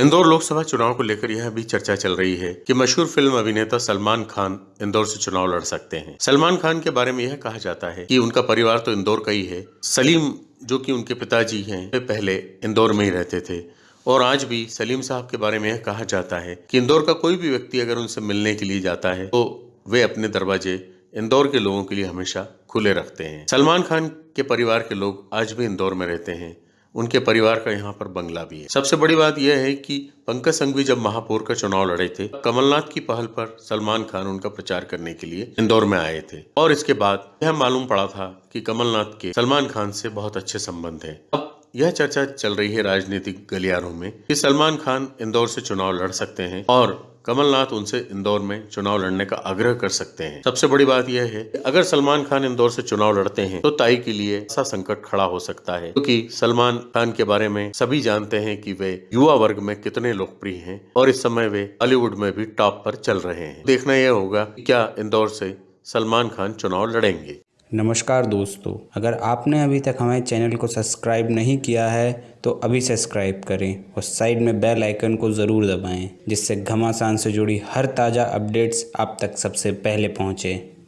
इंदौर लोकसभा चुनाव को लेकर यह भी चर्चा चल रही है कि मशहूर फ़िल्म अभिनेता सलमान खान इंदौर से चुनाव लड़ सकते हैं। सलमान खान के बारे में यह कहा जाता है कि उनका परिवार तो इंदौर का ही है। सलीम, जो कि उनके पिताजी हैं, वे पहले इंदौर में ही रहते थे। और आज भी सलीम साहब के बारे में यह कहा जाता है कि इंदौर का कोई भी व्यक्ति अगर उनसे मिलने के लिए जाता है तो वे अपने दरवाजे इंदौर के लोगों के लिए हमेशा खुले रखते हैं। सलमान खान के परिवार के लोग आज भी इंदौर में रहते हैं। उनके परिवार का यहाँ पर बंगला भी है। सबसे बड़ी बात यह है कि पंकज संघवी जब महापौर का चुनाव लड़े थे, कमलनाथ की पहल पर सलमान खान उनका प्रचार करने के लिए इंदौर में आए थे। और इसके बाद यह मालूम पड़ा था कि कमलनाथ के सलमान खान से बहुत अच्छे संबंध हैं। अब यह चर्चा चल रही है राजनीतिक गलियारों में कि सलमान खान इंदौर से चुनाव लड़ सकते हैं और कमलनाथ उनसे इंदौर में चुनाव लड़ने का आग्रह कर सकते हैं। सबसे बड़ी बात यह है अगर सलमान खान इंदौर से चुनाव लड़ते हैं तो ताई के लिए ऐसा संकट खड़ा हो सकता है। क्योंकि सलमान खान के बारे में सभी जानते हैं कि वे युवा वर्ग में कितने लोकप्रिय हैं और इस समय वे बॉलीवुड में भी टॉप पर चल रहे हैं। देखना यह होगा क्या इंदौर से सलमान खान चुनाव लड़ेंगे। नमस्कार दोस्तों, अगर आपने अभी तक हमारे चैनल को सब्सक्राइब नहीं किया है तो अभी सब्सक्राइब करें और साइड में बेल आइकन को ज़रूर दबाएँ, जिससे घमासान से जुड़ी हर ताज़ा अपडेट्स आप तक सबसे पहले पहुँचें।